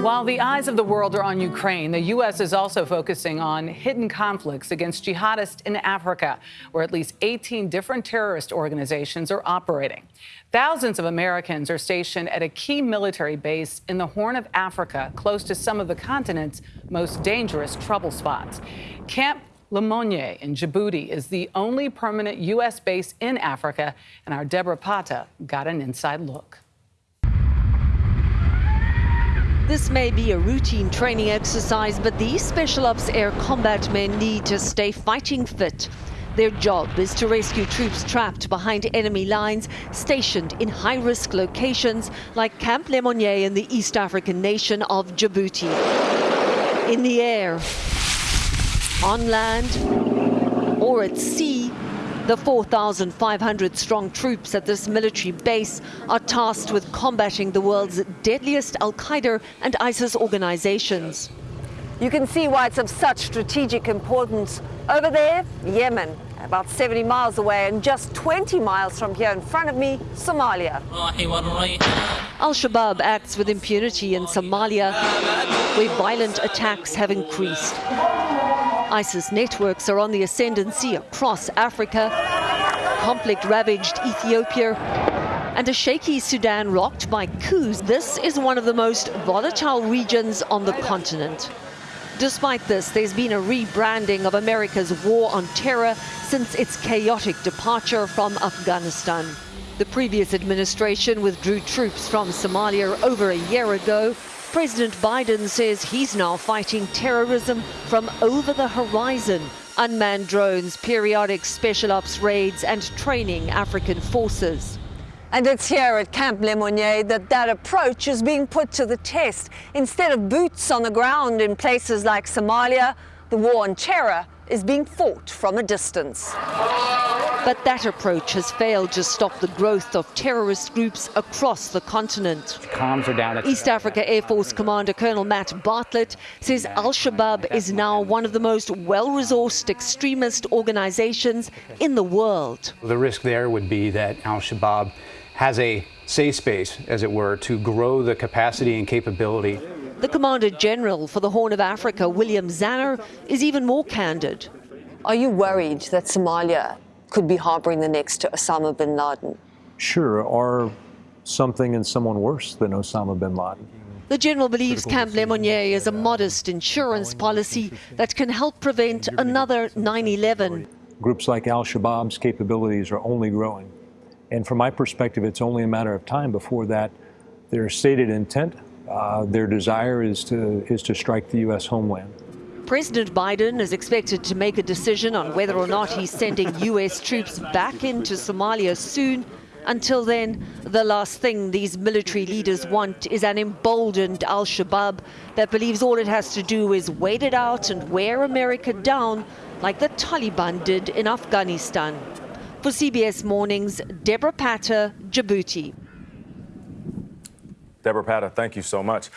While the eyes of the world are on Ukraine, the U.S. is also focusing on hidden conflicts against jihadists in Africa, where at least 18 different terrorist organizations are operating. Thousands of Americans are stationed at a key military base in the Horn of Africa, close to some of the continent's most dangerous trouble spots. Camp Lemonnier in Djibouti is the only permanent U.S. base in Africa, and our Debora Patta got an inside look. This may be a routine training exercise, but these Special Ops Air combat men need to stay fighting fit. Their job is to rescue troops trapped behind enemy lines, stationed in high-risk locations like Camp Lemonnier in the East African nation of Djibouti. In the air, on land, or at sea, the 4,500 strong troops at this military base are tasked with combating the world's deadliest Al Qaeda and ISIS organizations. You can see why it's of such strategic importance. Over there, Yemen, about 70 miles away, and just 20 miles from here in front of me, Somalia. Al Shabaab acts with impunity in Somalia, where violent attacks have increased. ISIS networks are on the ascendancy across Africa, conflict-ravaged Ethiopia, and a shaky Sudan rocked by coups. This is one of the most volatile regions on the continent. Despite this, there's been a rebranding of America's war on terror since its chaotic departure from Afghanistan. The previous administration withdrew troops from Somalia over a year ago President Biden says he's now fighting terrorism from over the horizon. Unmanned drones, periodic special ops raids and training African forces. And it's here at Camp Lemonnier that that approach is being put to the test. Instead of boots on the ground in places like Somalia, the war on terror is being fought from a distance. But that approach has failed to stop the growth of terrorist groups across the continent. Comms are down. East Africa Air Force Commander Colonel Matt Bartlett says Al-Shabaab is now one of the most well-resourced extremist organizations in the world. The risk there would be that Al-Shabaab has a safe space, as it were, to grow the capacity and capability. The Commander General for the Horn of Africa, William Zana, is even more candid. Are you worried that Somalia could be harboring the next Osama bin Laden? Sure, or something and someone worse than Osama bin Laden. The General believes Camp Lemonnier is a modest insurance policy that can help prevent another 9-11. Groups like al-Shabaab's capabilities are only growing. And from my perspective, it's only a matter of time before that their stated intent, uh, their desire is to, is to strike the U.S. homeland. President Biden is expected to make a decision on whether or not he's sending U.S. troops back into Somalia soon. Until then, the last thing these military leaders want is an emboldened al-Shabaab that believes all it has to do is wait it out and wear America down like the Taliban did in Afghanistan. For CBS Mornings, Debora Patta, Djibouti. Debora Patta, thank you so much.